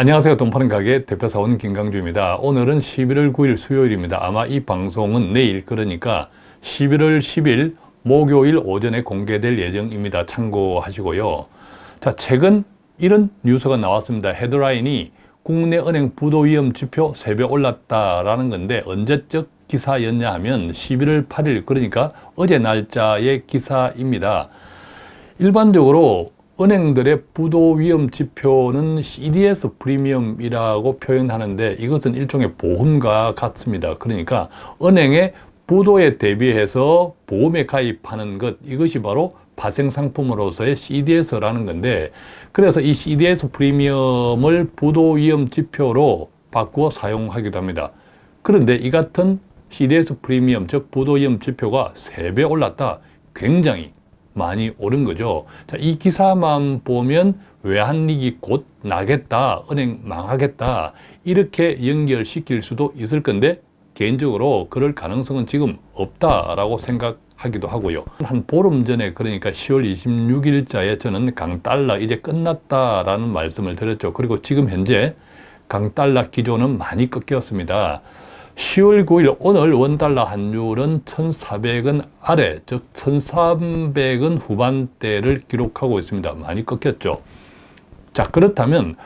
안녕하세요. 돈파는 가게 대표사원 김강주입니다. 오늘은 11월 9일 수요일입니다. 아마 이 방송은 내일 그러니까 11월 10일 목요일 오전에 공개될 예정입니다. 참고하시고요. 자, 최근 이런 뉴스가 나왔습니다. 헤드라인이 국내 은행 부도 위험 지표 3배 올랐다라는 건데 언제적 기사였냐 하면 11월 8일 그러니까 어제 날짜의 기사입니다. 일반적으로 은행들의 부도 위험 지표는 CDS 프리미엄이라고 표현하는데 이것은 일종의 보험과 같습니다. 그러니까 은행의 부도에 대비해서 보험에 가입하는 것 이것이 바로 파생상품으로서의 CDS라는 건데 그래서 이 CDS 프리미엄을 부도 위험 지표로 바꾸어 사용하기도 합니다. 그런데 이 같은 CDS 프리미엄 즉 부도 위험 지표가 3배 올랐다. 굉장히 많이 오른 거죠. 자, 이 기사만 보면 외환위기 곧 나겠다, 은행 망하겠다 이렇게 연결시킬 수도 있을 건데 개인적으로 그럴 가능성은 지금 없다라고 생각하기도 하고요. 한 보름 전에 그러니까 10월 26일자에 저는 강달러 이제 끝났다라는 말씀을 드렸죠. 그리고 지금 현재 강달러 기조는 많이 꺾였습니다. 10월 9일 오늘 원달러 환율은 1,400원 아래 즉 1,300원 후반대를 기록하고 있습니다. 많이 꺾였죠. 자 그렇다면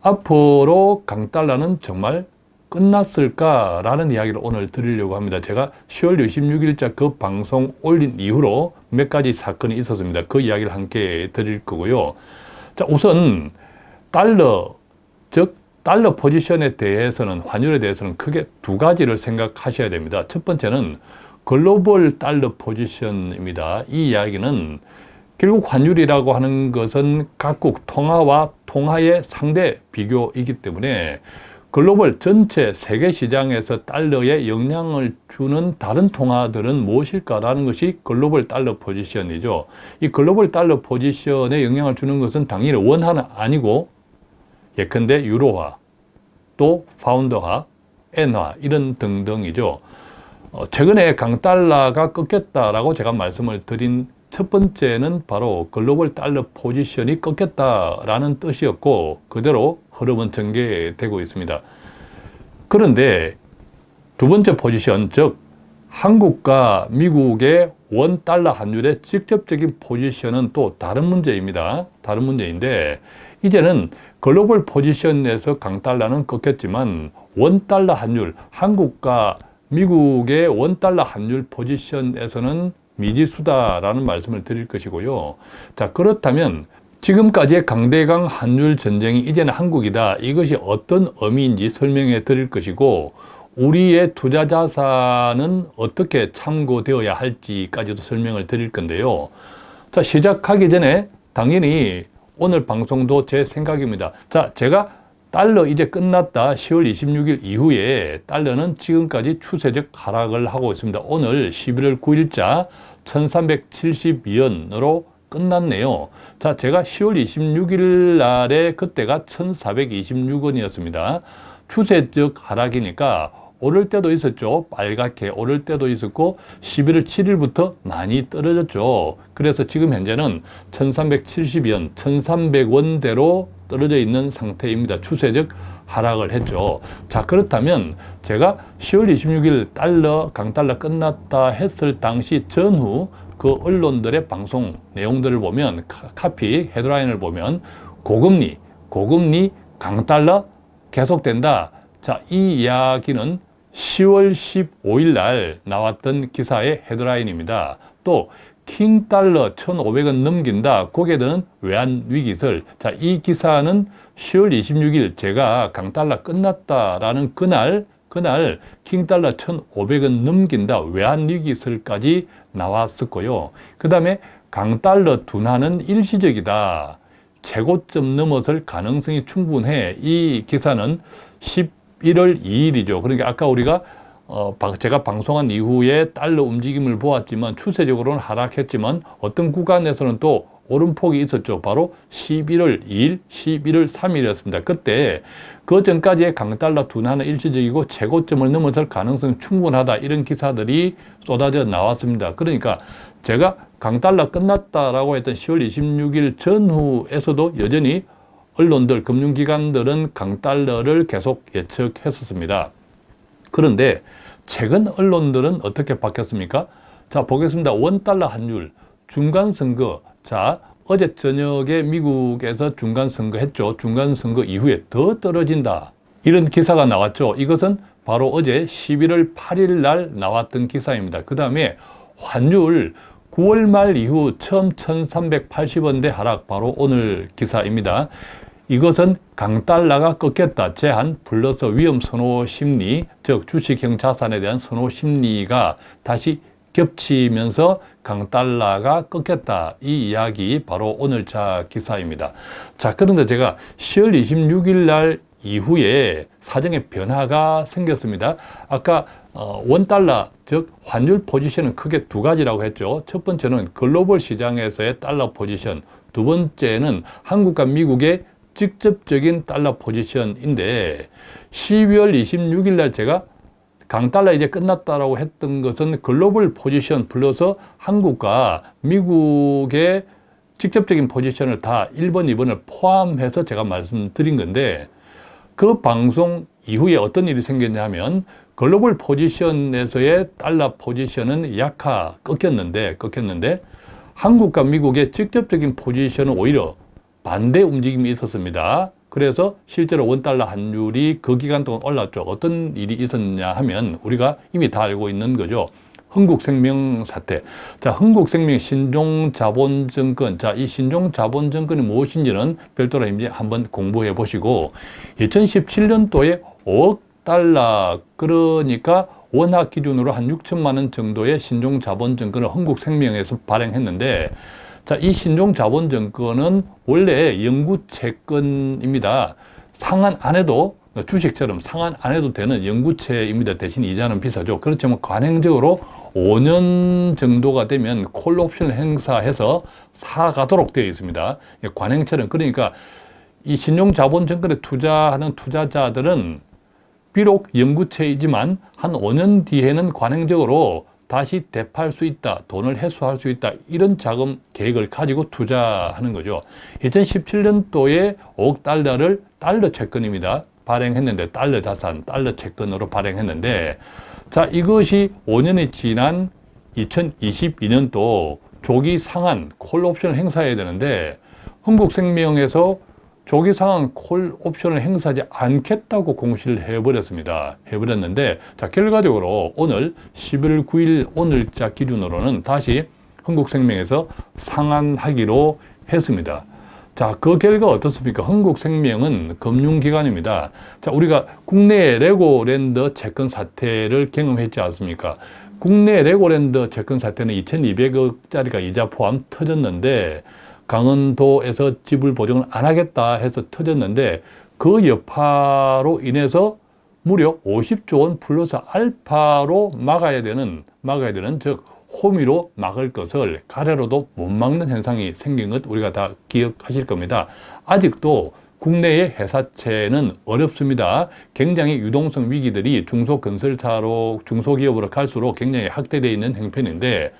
앞으로 강달러는 정말 끝났을까라는 이야기를 오늘 드리려고 합니다. 제가 10월 26일자 그 방송 올린 이후로 몇 가지 사건이 있었습니다. 그 이야기를 함께 드릴 거고요. 자 우선 달러 즉 달러 포지션에 대해서는 환율에 대해서는 크게 두 가지를 생각하셔야 됩니다. 첫 번째는 글로벌 달러 포지션입니다. 이 이야기는 결국 환율이라고 하는 것은 각국 통화와 통화의 상대 비교이기 때문에 글로벌 전체 세계 시장에서 달러에 영향을 주는 다른 통화들은 무엇일까라는 것이 글로벌 달러 포지션이죠. 이 글로벌 달러 포지션에 영향을 주는 것은 당연히 원화는 아니고 예컨대 유로화, 또 파운드화, 엔화 이런 등등이죠. 어, 최근에 강달러가 꺾였다라고 제가 말씀을 드린 첫 번째는 바로 글로벌 달러 포지션이 꺾였다라는 뜻이었고 그대로 흐름은 전개되고 있습니다. 그런데 두 번째 포지션 즉 한국과 미국의 원 달러 환율의 직접적인 포지션은 또 다른 문제입니다. 다른 문제인데 이제는 글로벌 포지션에서 강달러는 꺾였지만 원달러 환율, 한국과 미국의 원달러 환율 포지션에서는 미지수다라는 말씀을 드릴 것이고요. 자 그렇다면 지금까지의 강대강 환율 전쟁이 이제는 한국이다. 이것이 어떤 의미인지 설명해 드릴 것이고 우리의 투자 자산은 어떻게 참고되어야 할지까지도 설명을 드릴 건데요. 자 시작하기 전에 당연히 오늘 방송도 제 생각입니다. 자, 제가 달러 이제 끝났다 10월 26일 이후에 달러는 지금까지 추세적 하락을 하고 있습니다. 오늘 11월 9일자 1370위원으로 끝났네요. 자, 제가 10월 26일 날에 그때가 1426원이었습니다. 추세적 하락이니까 오를 때도 있었죠. 빨갛게 오를 때도 있었고 11월 7일부터 많이 떨어졌죠. 그래서 지금 현재는 1370원, 1300원대로 떨어져 있는 상태입니다. 추세적 하락을 했죠. 자 그렇다면 제가 10월 26일 달러, 강달러 끝났다 했을 당시 전후 그 언론들의 방송 내용들을 보면 카피, 헤드라인을 보면 고금리, 고금리, 강달러 계속된다. 자, 이 이야기는 10월 15일 날 나왔던 기사의 헤드라인입니다. 또 킹달러 1,500원 넘긴다. 고개는 외환위기설. 자, 이 기사는 10월 26일 제가 강달러 끝났다라는 그날 그날 킹달러 1,500원 넘긴다. 외환위기설까지 나왔었고요. 그 다음에 강달러 둔화는 일시적이다. 최고점 넘어설 가능성이 충분해. 이 기사는 10 1월 2일이죠. 그러니까 아까 우리가 어, 제가 방송한 이후에 달러 움직임을 보았지만 추세적으로는 하락했지만 어떤 구간에서는 또 오름폭이 있었죠. 바로 11월 2일, 11월 3일이었습니다. 그때 그 전까지의 강달러 둔화는 일시적이고 최고점을 넘어설 가능성이 충분하다. 이런 기사들이 쏟아져 나왔습니다. 그러니까 제가 강달러 끝났다라고 했던 10월 26일 전후에서도 여전히 언론들, 금융기관들은 강달러를 계속 예측했었습니다. 그런데 최근 언론들은 어떻게 바뀌었습니까? 자, 보겠습니다. 원달러 환율, 중간선거. 자, 어제 저녁에 미국에서 중간선거 했죠. 중간선거 이후에 더 떨어진다. 이런 기사가 나왔죠. 이것은 바로 어제 11월 8일 날 나왔던 기사입니다. 그 다음에 환율 9월 말 이후 처음 1380원대 하락 바로 오늘 기사입니다. 이것은 강달러가 꺾였다. 제한 플러스 위험 선호 심리, 즉 주식형 자산에 대한 선호 심리가 다시 겹치면서 강달러가 꺾였다. 이 이야기 바로 오늘자 기사입니다. 자, 그런데 제가 10월 26일 날 이후에 사정에 변화가 생겼습니다. 아까 어, 원달러, 즉 환율 포지션은 크게 두 가지라고 했죠. 첫 번째는 글로벌 시장에서의 달러 포지션, 두 번째는 한국과 미국의 직접적인 달러 포지션인데 12월 26일 날 제가 강달러 이제 끝났다라고 했던 것은 글로벌 포지션 플러스 한국과 미국의 직접적인 포지션을 다 1번, 2번을 포함해서 제가 말씀드린 건데 그 방송 이후에 어떤 일이 생겼냐면 글로벌 포지션에서의 달러 포지션은 약화 꺾였는데 꺾였는데 한국과 미국의 직접적인 포지션은 오히려 반대 움직임이 있었습니다. 그래서 실제로 원달러 환율이 그 기간 동안 올랐죠. 어떤 일이 있었냐 하면 우리가 이미 다 알고 있는 거죠. 흥국생명 사태. 자, 흥국생명 신종자본증권. 자, 이 신종자본증권이 무엇인지는 별도로 이제 한번 공부해 보시고 2017년도에 5억 달러 그러니까 원화 기준으로 한 6천만 원 정도의 신종자본증권을 흥국생명에서 발행했는데 자, 이 신종자본증권은 원래 영구채권입니다. 상한 안 해도 주식처럼 상한 안 해도 되는 영구채입니다. 대신 이자는 비싸죠. 그렇지만 관행적으로 5년 정도가 되면 콜옵션을 행사해서 사가도록 되어 있습니다. 관행처럼 그러니까 이 신용자본증권에 투자하는 투자자들은 비록 영구채이지만 한 5년 뒤에는 관행적으로 다시 대파할 수 있다, 돈을 회수할 수 있다 이런 자금 계획을 가지고 투자하는 거죠. 2017년도에 5억 달러를 달러 채권입니다. 발행했는데 달러 자산, 달러 채권으로 발행했는데 자 이것이 5년이 지난 2022년도 조기 상한 콜 옵션을 행사해야 되는데 흥국생명에서 조기 상한 콜 옵션을 행사하지 않겠다고 공시를 해버렸습니다. 해버렸는데 자 결과적으로 오늘 11월 9일 오늘자 기준으로는 다시 흥국생명에서 상한하기로 했습니다. 자, 그 결과 어떻습니까? 흥국생명은 금융기관입니다. 자, 우리가 국내 레고랜드 채권 사태를 경험했지 않습니까? 국내 레고랜드 채권 사태는 2200억짜리가 이자 포함 터졌는데 강원도에서 지불 보증을 안 하겠다 해서 터졌는데 그 여파로 인해서 무려 50조 원 플러스 알파로 막아야 되는 막아야 되는 즉 호미로 막을 것을 가래로도 못 막는 현상이 생긴 것 우리가 다 기억하실 겁니다. 아직도 국내의 회사채는 어렵습니다. 굉장히 유동성 위기들이 중소건설사로 중소기업으로 갈수록 굉장히 확대되어 있는 형편인데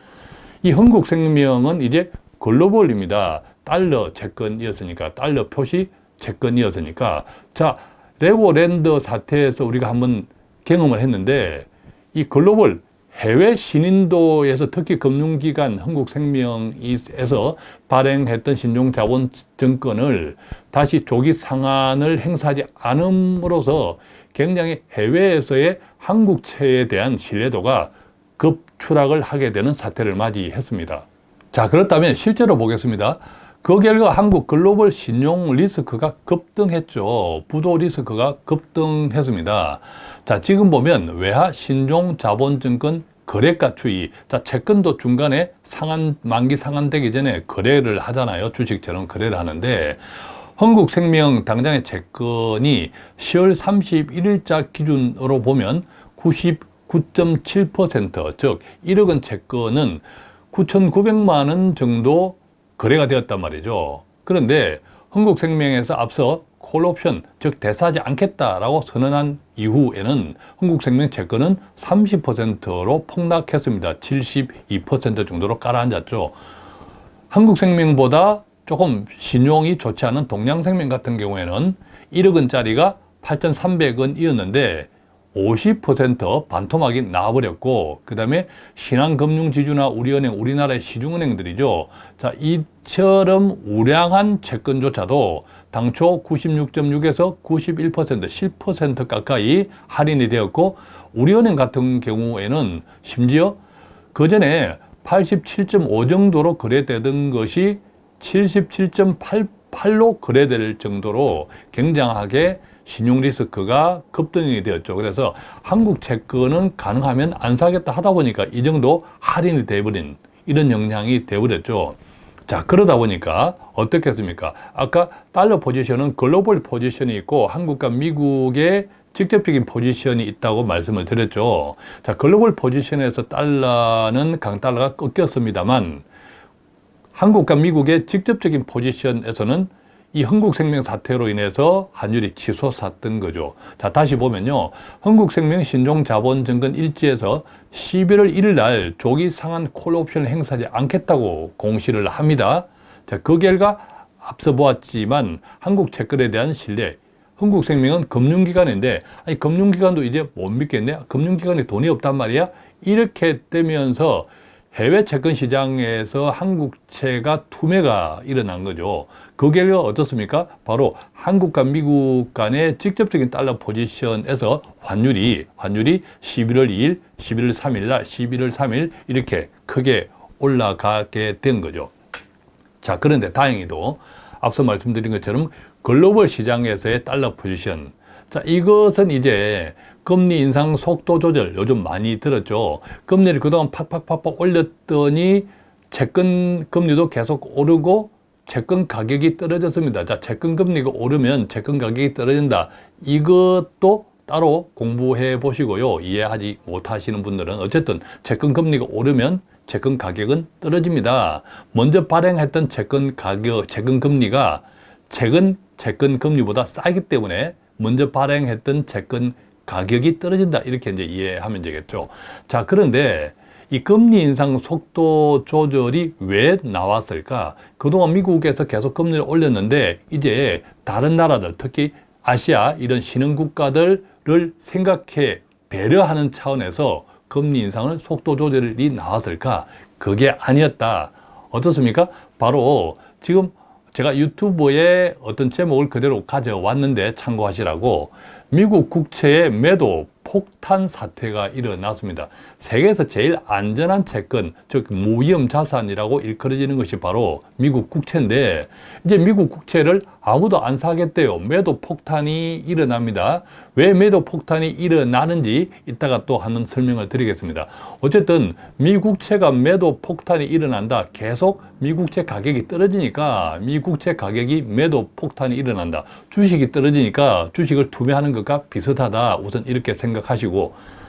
이 흥국생명은 이제 글로벌입니다. 달러 채권이었으니까 달러 표시 채권이었으니까 자 레고랜드 사태에서 우리가 한번 경험을 했는데 이 글로벌 해외 신인도에서 특히 금융기관 한국생명에서 발행했던 신종자본증권을 다시 조기 상한을 행사하지 않음으로써 굉장히 해외에서의 한국채에 대한 신뢰도가 급추락을 하게 되는 사태를 맞이했습니다. 자 그렇다면 실제로 보겠습니다. 그 결과 한국 글로벌 신용 리스크가 급등했죠. 부도 리스크가 급등했습니다. 자, 지금 보면 외화 신종 자본증권 거래가 추이. 자, 채권도 중간에 상한, 만기 상한되기 전에 거래를 하잖아요. 주식처럼 거래를 하는데, 한국생명 당장의 채권이 10월 31일자 기준으로 보면 99.7%, 즉 1억 원 채권은 9,900만 원 정도 거래가 되었단 말이죠. 그런데 흥국생명에서 앞서 콜옵션, 즉 대사하지 않겠다라고 선언한 이후에는 흥국생명 채권은 30%로 폭락했습니다. 72% 정도로 깔아앉았죠. 한국생명보다 조금 신용이 좋지 않은 동양생명 같은 경우에는 1억 원짜리가 8,300원이었는데 50% 반토막이 나와버렸고 그 다음에 신한금융지주나 우리은행, 우리나라의 시중은행들이죠. 자 이처럼 우량한 채권조차도 당초 96.6에서 91% 10% 가까이 할인이 되었고 우리은행 같은 경우에는 심지어 그 전에 87.5 정도로 거래되던 것이 77.88로 거래될 정도로 굉장하게 신용 리스크가 급등이 되었죠. 그래서 한국 채권은 가능하면 안 사겠다 하다 보니까 이 정도 할인이 돼버린 이런 영향이 돼버렸죠. 자 그러다 보니까 어떻겠습니까? 아까 달러 포지션은 글로벌 포지션이 있고 한국과 미국의 직접적인 포지션이 있다고 말씀을 드렸죠. 자 글로벌 포지션에서 달러는 강달러가 꺾였습니다만 한국과 미국의 직접적인 포지션에서는 이 흥국생명 사태로 인해서 환율이 치솟았던 거죠. 자, 다시 보면요. 흥국생명 신종자본증권 일지에서 11월 1일 날 조기 상한 콜옵션을 행사하지 않겠다고 공시를 합니다. 자, 그 결과 앞서 보았지만 한국 채권에 대한 신뢰, 흥국생명은 금융기관인데 아니 금융기관도 이제 못 믿겠네? 금융기관에 돈이 없단 말이야? 이렇게 되면서 해외 채권 시장에서 한국채가 투매가 일어난 거죠. 그 결과 어떻습니까? 바로 한국과 미국 간의 직접적인 달러 포지션에서 환율이 환율이 11월 2일, 11월 3일 날, 11월 3일 이렇게 크게 올라가게 된 거죠. 자, 그런데 다행히도 앞서 말씀드린 것처럼 글로벌 시장에서의 달러 포지션 자, 이것은 이제 금리 인상 속도 조절 요즘 많이 들었죠. 금리를 그동안 팍팍팍팍 올렸더니 채권 금리도 계속 오르고 채권 가격이 떨어졌습니다. 자, 채권 금리가 오르면 채권 가격이 떨어진다. 이것도 따로 공부해 보시고요. 이해하지 못하시는 분들은 어쨌든 채권 금리가 오르면 채권 가격은 떨어집니다. 먼저 발행했던 채권 가격, 채권 금리가 최근 채권 금리보다 싸기 때문에 먼저 발행했던 채권 가격이 떨어진다 이렇게 이제 이해하면 되겠죠 자 그런데 이 금리 인상 속도 조절이 왜 나왔을까? 그동안 미국에서 계속 금리를 올렸는데 이제 다른 나라들 특히 아시아 이런 신흥 국가들을 생각해 배려하는 차원에서 금리 인상을 속도 조절이 나왔을까? 그게 아니었다. 어떻습니까? 바로 지금 제가 유튜브에 어떤 제목을 그대로 가져왔는데 참고하시라고 미국 국채의 매도 폭탄 사태가 일어났습니다. 세계에서 제일 안전한 채권, 즉 무위험 자산이라고 일컬어지는 것이 바로 미국 국채인데 이제 미국 국채를 아무도 안 사겠대요. 매도 폭탄이 일어납니다. 왜 매도 폭탄이 일어나는지 이따가 또 한번 설명을 드리겠습니다. 어쨌든 미국채가 매도 폭탄이 일어난다. 계속 미국채 가격이 떨어지니까 미국채 가격이 매도 폭탄이 일어난다. 주식이 떨어지니까 주식을 투매하는 것과 비슷하다. 우선 이렇게 생각하시고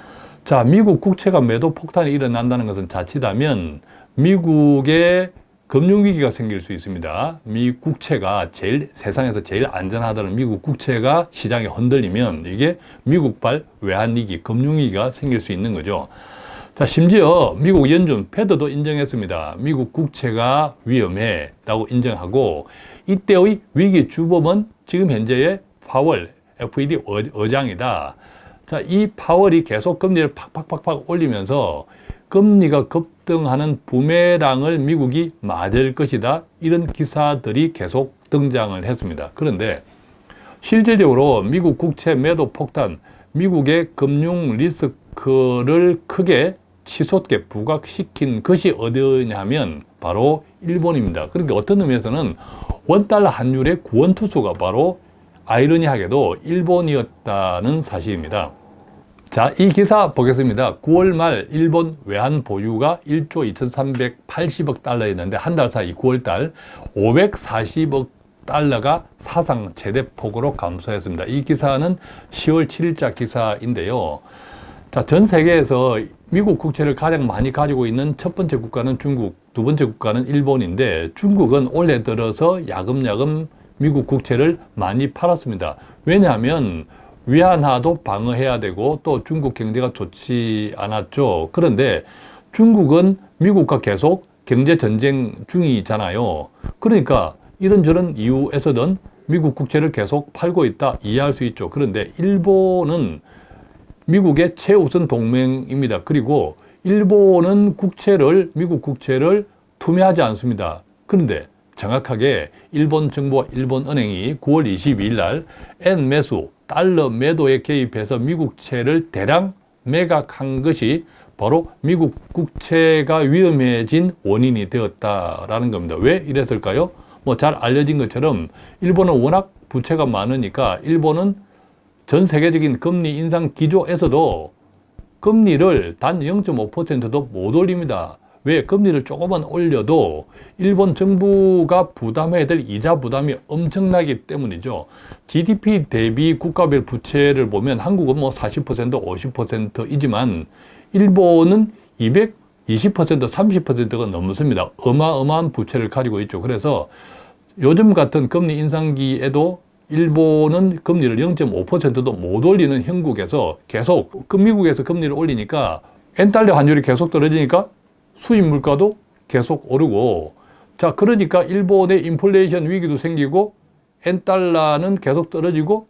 자 미국 국채가 매도 폭탄이 일어난다는 것은 자칫하면 미국의 금융위기가 생길 수 있습니다. 미 국채가 제일 세상에서 제일 안전하다는 미국 국채가 시장에 흔들리면 이게 미국발 외환위기, 금융위기가 생길 수 있는 거죠. 자, 심지어 미국 연준 패드도 인정했습니다. 미국 국채가 위험해 라고 인정하고 이때의 위기 주범은 지금 현재의 파월 FED 의장이다. 자, 이 파월이 계속 금리를 팍팍팍팍 올리면서 금리가 급등하는 부메랑을 미국이 맞을 것이다. 이런 기사들이 계속 등장을 했습니다. 그런데 실질적으로 미국 국채 매도 폭탄, 미국의 금융 리스크를 크게 치솟게 부각시킨 것이 어디냐면 바로 일본입니다. 그러니까 어떤 의미에서는 원달러 환율의 구원투수가 바로 아이러니하게도 일본이었다는 사실입니다. 자, 이 기사 보겠습니다. 9월 말 일본 외환 보유가 1조 2380억 달러였는데 한 달 사이 9월 달 540억 달러가 사상 최대 폭으로 감소했습니다. 이 기사는 10월 7일자 기사인데요. 자, 전 세계에서 미국 국채를 가장 많이 가지고 있는 첫 번째 국가는 중국, 두 번째 국가는 일본인데 중국은 올해 들어서 야금야금 미국 국채를 많이 팔았습니다. 왜냐하면 위안화도 방어해야 되고 또 중국 경제가 좋지 않았죠. 그런데 중국은 미국과 계속 경제 전쟁 중이잖아요. 그러니까 이런저런 이유에서든 미국 국채를 계속 팔고 있다 이해할 수 있죠. 그런데 일본은 미국의 최우선 동맹입니다. 그리고 일본은 국채를 미국 국채를 투매하지 않습니다. 그런데 정확하게 일본 정부와 일본 은행이 9월 22일 날엔 매수, 달러 매도에 개입해서 미국채를 대량 매각한 것이 바로 미국 국채가 위험해진 원인이 되었다라는 겁니다. 왜 이랬을까요? 뭐 잘 알려진 것처럼 일본은 워낙 부채가 많으니까 일본은 전 세계적인 금리 인상 기조에서도 금리를 단 0.5%도 못 올립니다. 왜? 금리를 조금만 올려도 일본 정부가 부담해야 될 이자 부담이 엄청나기 때문이죠. GDP 대비 국가별 부채를 보면 한국은 뭐 40%, 50%이지만 일본은 220%, 30%가 넘습니다. 어마어마한 부채를 가지고 있죠. 그래서 요즘 같은 금리 인상기에도 일본은 금리를 0.5%도 못 올리는 형국에서 계속 그 미국에서 금리를 올리니까 엔달러 환율이 계속 떨어지니까 수입 물가도 계속 오르고 자 그러니까 일본의 인플레이션 위기도 생기고 엔달러는 계속 떨어지고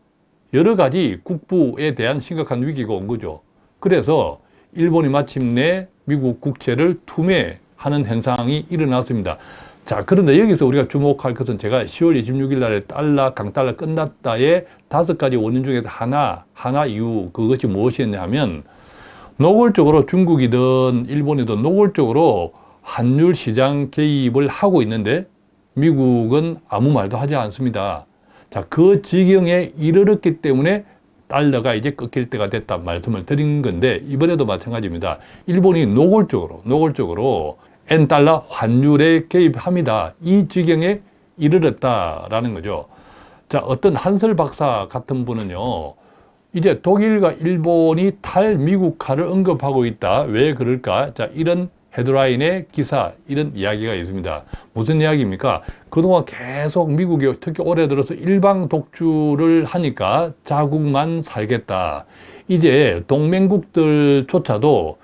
여러 가지 국부에 대한 심각한 위기가 온 거죠. 그래서 일본이 마침내 미국 국채를 투매하는 현상이 일어났습니다. 자, 그런데 여기서 우리가 주목할 것은 제가 10월 26일 날에 달러, 강달러 끝났다의 다섯 가지 원인 중에서 하나, 하나 이유, 그것이 무엇이었냐면 노골적으로 중국이든 일본이든 노골적으로 환율 시장 개입을 하고 있는데 미국은 아무 말도 하지 않습니다. 자, 그 지경에 이르렀기 때문에 달러가 이제 꺾일 때가 됐다 말씀을 드린 건데 이번에도 마찬가지입니다. 일본이 노골적으로 노골적으로 엔달러 환율에 개입합니다. 이 지경에 이르렀다라는 거죠. 자, 어떤 한설 박사 같은 분은요. 이제 독일과 일본이 탈미국화를 언급하고 있다. 왜 그럴까? 자, 이런 헤드라인의 기사, 이런 이야기가 있습니다. 무슨 이야기입니까? 그동안 계속 미국이 특히 올해 들어서 일방 독주를 하니까 자국만 살겠다. 이제 동맹국들조차도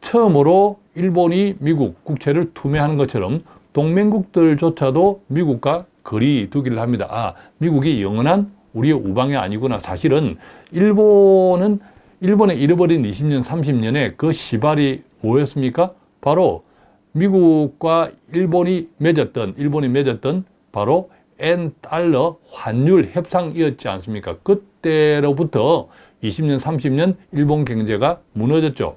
처음으로 일본이 미국 국채를 투매하는 것처럼 동맹국들조차도 미국과 거리 두기를 합니다. 아, 미국이 영원한 우리의 우방이 아니구나. 사실은 일본은 일본의 잃어버린 20년, 30년의 그 시발이 뭐였습니까? 바로 미국과 일본이 맺었던, 일본이 맺었던 바로 엔 달러 환율 협상이었지 않습니까? 그때로부터 20년, 30년 일본 경제가 무너졌죠.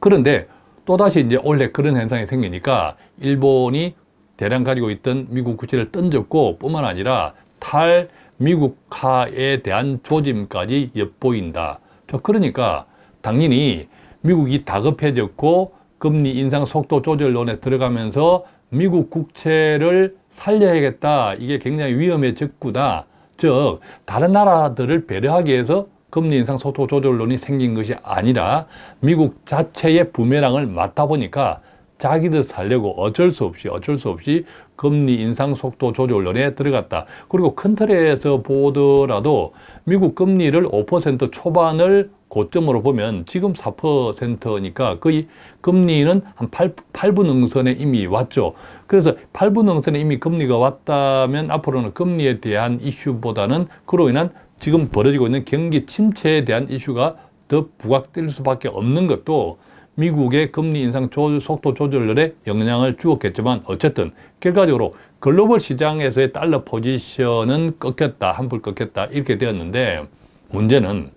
그런데 또다시 이제 원래 그런 현상이 생기니까 일본이 대량 가지고 있던 미국 국채를 던졌고 뿐만 아니라 탈 미국화에 대한 조짐까지 엿보인다. 그러니까 당연히 미국이 다급해졌고 금리 인상 속도 조절론에 들어가면서 미국 국채를 살려야겠다. 이게 굉장히 위험해졌구나. 즉 다른 나라들을 배려하기 위해서 금리 인상 속도 조절론이 생긴 것이 아니라 미국 자체의 부메랑을 맡아 보니까 자기들 살려고 어쩔 수 없이 어쩔 수 없이 금리 인상 속도 조절론에 들어갔다. 그리고 큰 틀에서 보더라도 미국 금리를 5% 초반을 고점으로 보면 지금 4%니까 거의 금리는 한 8, 8분 응선에 이미 왔죠. 그래서 8분 응선에 이미 금리가 왔다면 앞으로는 금리에 대한 이슈보다는 그로 인한 지금 벌어지고 있는 경기 침체에 대한 이슈가 더 부각될 수밖에 없는 것도 미국의 금리 인상 조, 속도 조절에 영향을 주었겠지만 어쨌든 결과적으로 글로벌 시장에서의 달러 포지션은 꺾였다, 한풀 꺾였다 이렇게 되었는데 문제는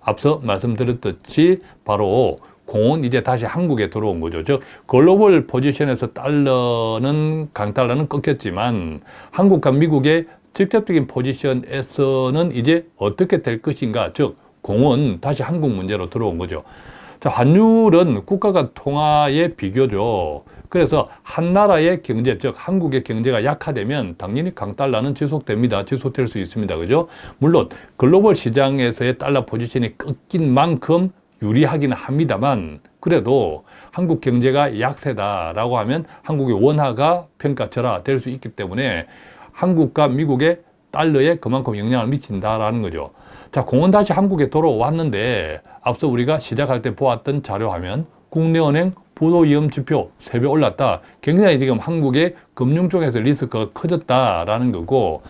앞서 말씀드렸듯이 바로 공은 이제 다시 한국에 들어온 거죠. 즉 글로벌 포지션에서 달러는 강달러는 꺾였지만 한국과 미국의 직접적인 포지션에서는 이제 어떻게 될 것인가 즉 공은 다시 한국 문제로 들어온 거죠. 자, 환율은 국가가 통화의 비교죠. 그래서 한 나라의 경제, 즉 한국의 경제가 약화되면 당연히 강달러는 지속됩니다. 지속될 수 있습니다. 그죠? 물론 글로벌 시장에서의 달러 포지션이 꺾인 만큼 유리하기는 합니다만 그래도 한국 경제가 약세다라고 하면 한국의 원화가 평가절하 될 수 있기 때문에 한국과 미국의 달러에 그만큼 영향을 미친다라는 거죠. 자, 공은 다시 한국에 돌아왔는데 앞서 우리가 시작할 때 보았던 자료 화면 국내은행 부도 위험 지표 3배 올랐다. 굉장히 지금 한국의 금융 쪽에서 리스크가 커졌다라는 거고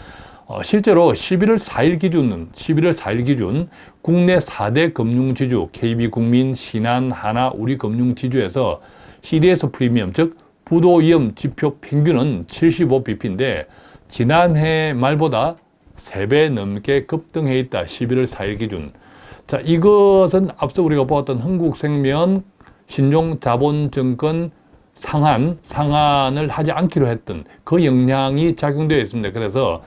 어, 실제로 11월 4일 기준은 11월 4일 기준 국내 4대 금융지주 KB국민, 신한, 하나, 우리금융지주에서 CDS 프리미엄 즉 부도 위험 지표 평균은 75bp인데 지난해 말보다 3배 넘게 급등해 있다. 11월 4일 기준. 자, 이것은 앞서 우리가 보았던 흥국생명 신용자본증권 상한, 상한을 하지 않기로 했던 그 영향이 작용되어 있습니다. 그래서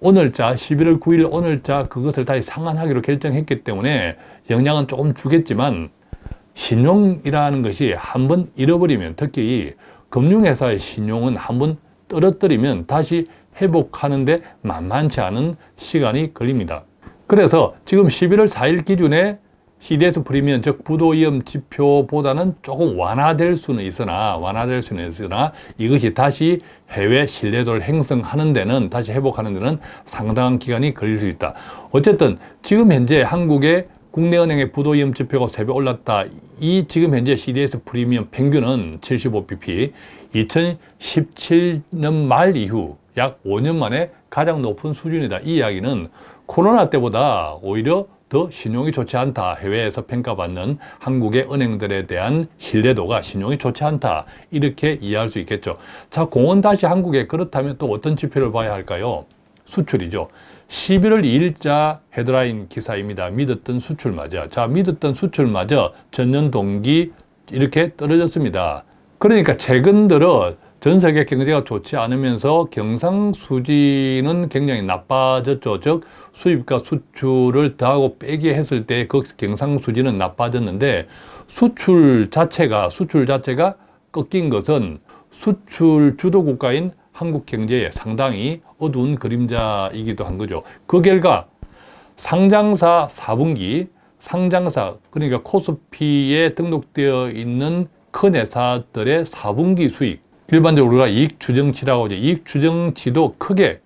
오늘자 11월 9일 오늘자 그것을 다시 상한하기로 결정했기 때문에 영향은 조금 주겠지만 신용이라는 것이 한번 잃어버리면 특히 금융회사의 신용은 한번 떨어뜨리면 다시 회복하는데 만만치 않은 시간이 걸립니다. 그래서 지금 11월 4일 기준에 CDS 프리미엄 즉 부도위험 지표보다는 조금 완화될 수는 있으나 완화될 수는 있으나 이것이 다시 해외 신뢰도를 형성하는 데는 다시 회복하는 데는 상당한 기간이 걸릴 수 있다. 어쨌든 지금 현재 한국의 국내은행의 부도위험 지표가 3배 올랐다. 이 지금 현재 CDS 프리미엄 평균은 75bp 2017년 말 이후 약 5년 만에 가장 높은 수준이다. 이 이야기는 코로나 때보다 오히려 더 신용이 좋지 않다. 해외에서 평가받는 한국의 은행들에 대한 신뢰도가 신용이 좋지 않다. 이렇게 이해할 수 있겠죠. 자, 공원 다시 한국에 그렇다면 또 어떤 지표를 봐야 할까요? 수출이죠. 11월 2일자 헤드라인 기사입니다. 믿었던 수출마저. 자, 믿었던 수출마저 전년 동기 이렇게 떨어졌습니다. 그러니까 최근 들어 전 세계 경제가 좋지 않으면서 경상수지는 굉장히 나빠졌죠. 즉 수입과 수출을 더하고 빼기 했을 때 그 경상수지는 나빠졌는데 수출 자체가 수출 자체가 꺾인 것은 수출 주도 국가인 한국 경제에 상당히 어두운 그림자이기도 한 거죠. 그 결과 상장사 4분기 상장사 그러니까 코스피에 등록되어 있는 큰 회사들의 4분기 수익 일반적으로 우리가 이익 추정치라고 하죠. 이익 추정치도 크게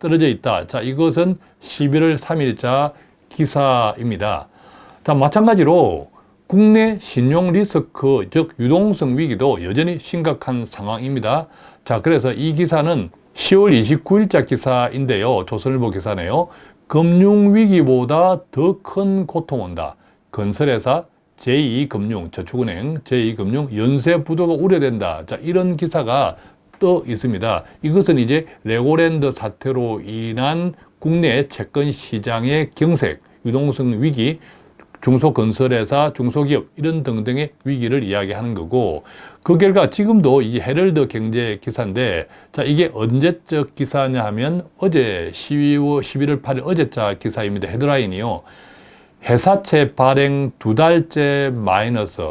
떨어져 있다. 자, 이것은 11월 3일자 기사입니다. 자, 마찬가지로 국내 신용 리스크, 즉 유동성 위기도 여전히 심각한 상황입니다. 자, 그래서 이 기사는 10월 29일자 기사인데요. 조선일보 기사네요. 금융위기보다 더 큰 고통 온다. 건설회사, 제2금융, 저축은행, 제2금융 연쇄 부도가 우려된다. 자, 이런 기사가 떠 있습니다. 이것은 이제 레고랜드 사태로 인한 국내 채권 시장의 경색, 유동성 위기, 중소건설회사, 중소기업 이런 등등의 위기를 이야기하는 거고 그 결과 지금도 이 헤럴드 경제 기사인데 자 이게 언제적 기사냐 하면 어제 12월 11월 8일 어제자 기사입니다. 헤드라인이요. 회사채 발행 두 달째 마이너스.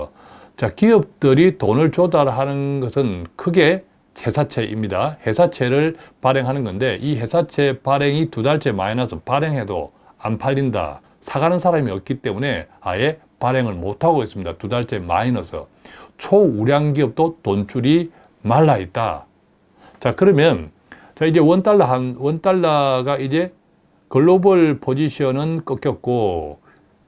자, 기업들이 돈을 조달하는 것은 크게 회사채입니다. 회사채를 발행하는 건데 이 회사채 발행이 두 달째 마이너스 발행해도 안 팔린다. 사가는 사람이 없기 때문에 아예 발행을 못하고 있습니다. 두 달째 마이너스. 초우량 기업도 돈줄이 말라 있다. 자, 그러면 자, 이제 원달러 한, 원달러가 이제 글로벌 포지션은 꺾였고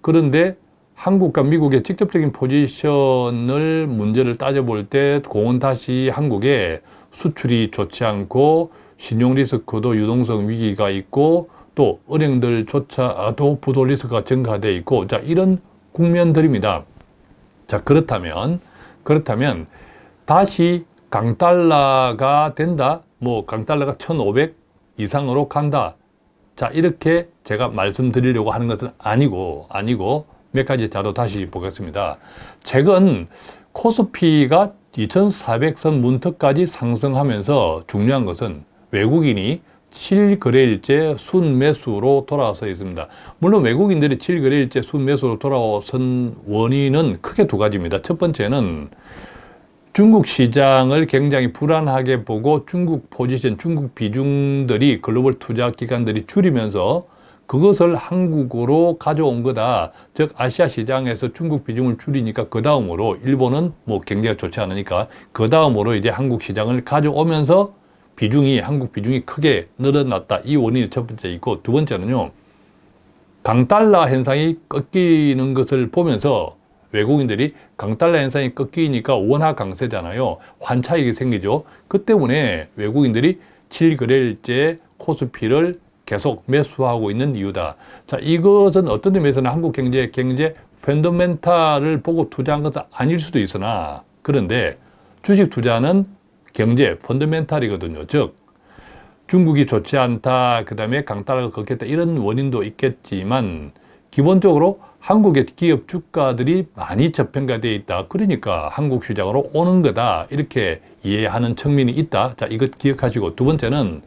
그런데 한국과 미국의 직접적인 포지션을 문제를 따져볼 때 공은 다시 한국에 수출이 좋지 않고 신용 리스크도 유동성 위기가 있고 또 은행들조차도 부도 리스크가 증가돼 있고 자 이런 국면들입니다. 자 그렇다면 그렇다면 다시 강달러가 된다 뭐 강달러가 1500 이상으로 간다 자 이렇게 제가 말씀드리려고 하는 것은 아니고 아니고 몇 가지 자료 다시 보겠습니다. 최근 코스피가 2400선 문턱까지 상승하면서 중요한 것은 외국인이 7거래일째 순매수로 돌아서 있습니다. 물론 외국인들이 7거래일째 순매수로 돌아선 원인은 크게 두 가지입니다. 첫 번째는 중국 시장을 굉장히 불안하게 보고 중국 포지션, 중국 비중들이 글로벌 투자 기관들이 줄이면서 그것을 한국으로 가져온 거다. 즉 아시아 시장에서 중국 비중을 줄이니까 그 다음으로 일본은 뭐 경제가 좋지 않으니까 그 다음으로 이제 한국 시장을 가져오면서 비중이 한국 비중이 크게 늘어났다. 이 원인이 첫 번째 있고 두 번째는요. 강달러 현상이 꺾이는 것을 보면서 외국인들이 강달러 현상이 꺾이니까 원화 강세잖아요. 환차익이 생기죠. 그 때문에 외국인들이 7거래일째 코스피를 계속 매수하고 있는 이유다. 자, 이것은 어떤 의미에서는 한국 경제 경제 펀더멘탈을 보고 투자한 것은 아닐 수도 있으나 그런데 주식 투자는 경제 펀더멘탈이거든요. 즉 중국이 좋지 않다, 그 다음에 강달러가 걷겠다 이런 원인도 있겠지만 기본적으로 한국의 기업 주가들이 많이 저평가되어 있다. 그러니까 한국 시장으로 오는 거다. 이렇게 이해하는 측면이 있다. 자, 이것 기억하시고 두 번째는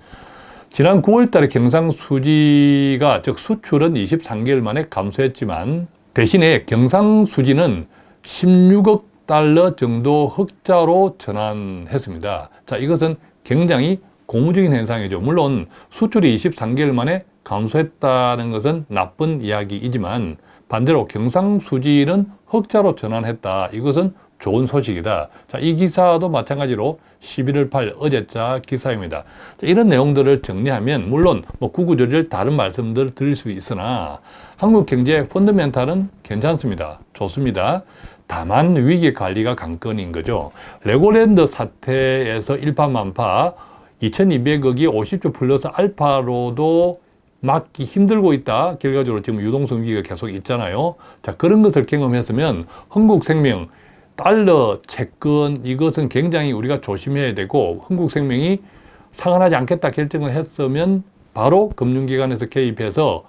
지난 9월 달에 경상수지가 즉 수출은 23개월 만에 감소했지만 대신에 경상수지는 16억 달러 정도 흑자로 전환했습니다. 자, 이것은 굉장히 고무적인 현상이죠. 물론 수출이 23개월 만에 감소했다는 것은 나쁜 이야기이지만 반대로 경상수지는 흑자로 전환했다. 이것은 좋은 소식이다. 자, 이 기사도 마찬가지로 11월 8일 어제자 기사입니다. 자, 이런 내용들을 정리하면 물론 뭐 구구절절 다른 말씀들을 드릴 수 있으나 한국 경제 펀더멘탈은 괜찮습니다. 좋습니다. 다만 위기 관리가 관건인 거죠. 레고랜드 사태에서 일파만파 2200억이 50조 플러스 알파로도 막기 힘들고 있다. 결과적으로 지금 유동성 위기가 계속 있잖아요. 자, 그런 것을 경험했으면 흥국생명, 달러, 채권 이것은 굉장히 우리가 조심해야 되고 흥국생명이 상환하지 않겠다 결정을 했으면 바로 금융기관에서 개입해서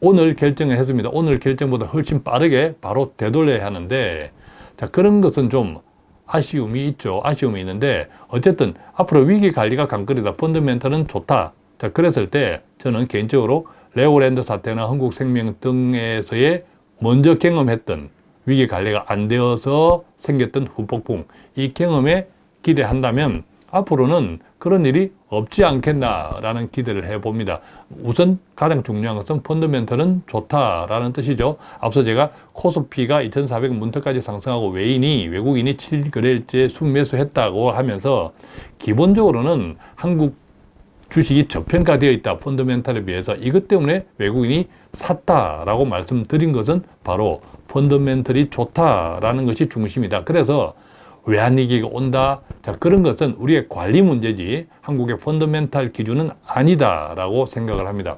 오늘 결정을 했습니다. 오늘 결정보다 훨씬 빠르게 바로 되돌려야 하는데 자 그런 것은 좀 아쉬움이 있죠. 아쉬움이 있는데 어쨌든 앞으로 위기 관리가 관건이다. 펀더멘털은 좋다. 자 그랬을 때 저는 개인적으로 레오랜드 사태나 한국생명 등에서의 먼저 경험했던 위기 관리가 안 되어서 생겼던 후폭풍 이 경험에 기대한다면 앞으로는 그런 일이 없지 않겠나라는 기대를 해봅니다. 우선 가장 중요한 것은 펀더멘털은 좋다라는 뜻이죠. 앞서 제가 코스피가 2,400 문턱까지 상승하고 외인이 외국인이 7거래일째 순매수했다고 하면서 기본적으로는 한국 주식이 저평가되어 있다. 펀더멘탈에 비해서 이것 때문에 외국인이 샀다라고 말씀드린 것은 바로 펀더멘털이 좋다라는 것이 중심이다. 그래서 외환위기가 온다. 자, 그런 것은 우리의 관리 문제지 한국의 펀더멘탈 기준은 아니다라고 생각을 합니다.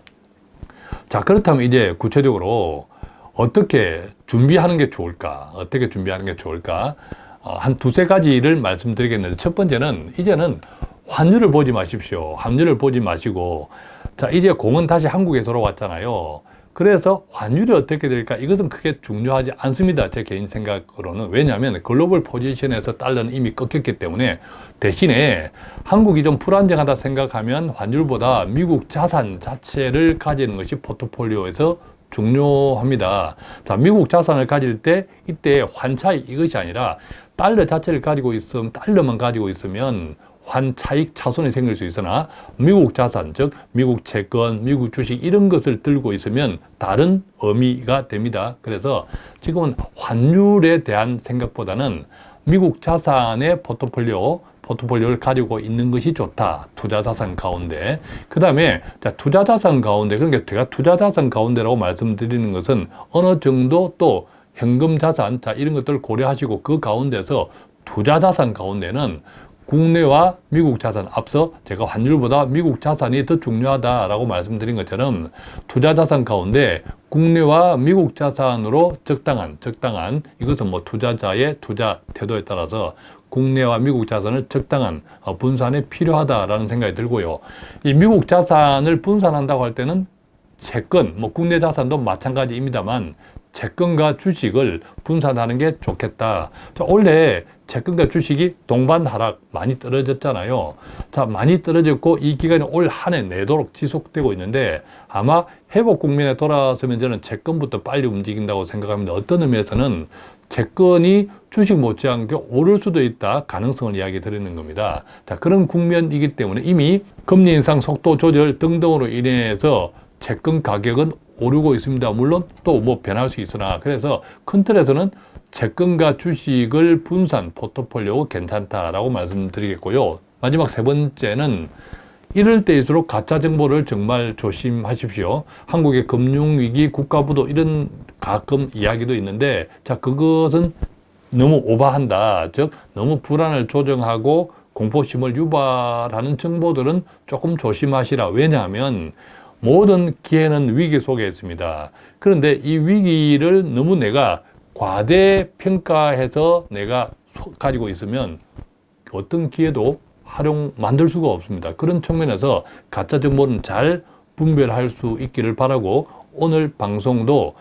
자, 그렇다면 이제 구체적으로 어떻게 준비하는 게 좋을까? 어떻게 준비하는 게 좋을까? 어, 한 두세 가지를 말씀드리겠는데 첫 번째는 이제는 환율을 보지 마십시오. 환율을 보지 마시고 자, 이제 공은 다시 한국에 돌아왔잖아요. 그래서 환율이 어떻게 될까? 이것은 크게 중요하지 않습니다. 제 개인 생각으로는. 왜냐하면 글로벌 포지션에서 달러는 이미 꺾였기 때문에 대신에 한국이 좀 불안정하다 생각하면 환율보다 미국 자산 자체를 가지는 것이 포트폴리오에서 중요합니다. 자, 미국 자산을 가질 때 이때 환차익 이것이 아니라 달러 자체를 가지고 있으면 달러만 가지고 있으면 환차익 차손이 생길 수 있으나 미국 자산, 즉 미국 채권, 미국 주식 이런 것을 들고 있으면 다른 의미가 됩니다. 그래서 지금은 환율에 대한 생각보다는 미국 자산의 포트폴리오, 포트폴리오를 가지고 있는 것이 좋다. 투자 자산 가운데. 그 다음에 투자 자산 가운데, 그러니까 제가 투자 자산 가운데라고 말씀드리는 것은 어느 정도 또 현금 자산, 자, 이런 것들을 고려하시고 그 가운데서 투자 자산 가운데는 국내와 미국 자산 앞서 제가 환율보다 미국 자산이 더 중요하다라고 말씀드린 것처럼 투자 자산 가운데 국내와 미국 자산으로 적당한 적당한 이것은 뭐 투자자의 투자 태도에 따라서 국내와 미국 자산을 적당한 어, 분산에 필요하다라는 생각이 들고요. 이 미국 자산을 분산한다고 할 때는 채권, 뭐 국내 자산도 마찬가지입니다만 채권과 주식을 분산하는 게 좋겠다. 자, 원래 채권과 주식이 동반 하락 많이 떨어졌잖아요. 자, 많이 떨어졌고 이 기간이 올 한 해 내도록 지속되고 있는데 아마 회복 국면에 돌아서면 저는 채권부터 빨리 움직인다고 생각합니다. 어떤 의미에서는 채권이 주식 못지않게 오를 수도 있다 가능성을 이야기 드리는 겁니다. 자, 그런 국면이기 때문에 이미 금리 인상 속도 조절 등등으로 인해서 채권 가격은 오르고 있습니다. 물론 또 뭐 변할 수 있으나 그래서 큰 틀에서는 채권과 주식을 분산 포트폴리오 괜찮다라고 말씀드리겠고요. 마지막 세 번째는 이럴 때일수록 가짜 정보를 정말 조심하십시오. 한국의 금융위기, 국가부도 이런 가끔 이야기도 있는데 자 그것은 너무 오버한다. 즉 너무 불안을 조정하고 공포심을 유발하는 정보들은 조금 조심하시라. 왜냐하면 모든 기회는 위기 속에 있습니다. 그런데 이 위기를 너무 내가 과대 평가해서 내가 소- 가지고 있으면 어떤 기회도 활용 만들 수가 없습니다. 그런 측면에서 가짜 정보는 잘 분별할 수 있기를 바라고 오늘 방송도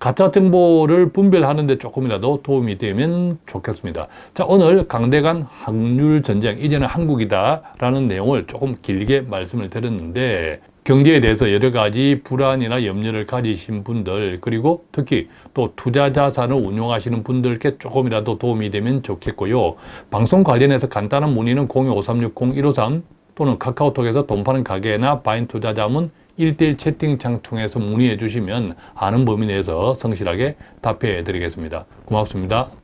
가짜 정보를 분별하는 데 조금이라도 도움이 되면 좋겠습니다. 자, 오늘 강대간 확률 전쟁, 이제는 한국이다 라는 내용을 조금 길게 말씀을 드렸는데 경제에 대해서 여러 가지 불안이나 염려를 가지신 분들 그리고 특히 또 투자 자산을 운용하시는 분들께 조금이라도 도움이 되면 좋겠고요. 방송 관련해서 간단한 문의는 025360-153 또는 카카오톡에서 돈 파는 가게나 바인 투자 자문 1대1 채팅창 통해서 문의해 주시면 아는 범위 내에서 성실하게 답해 드리겠습니다. 고맙습니다.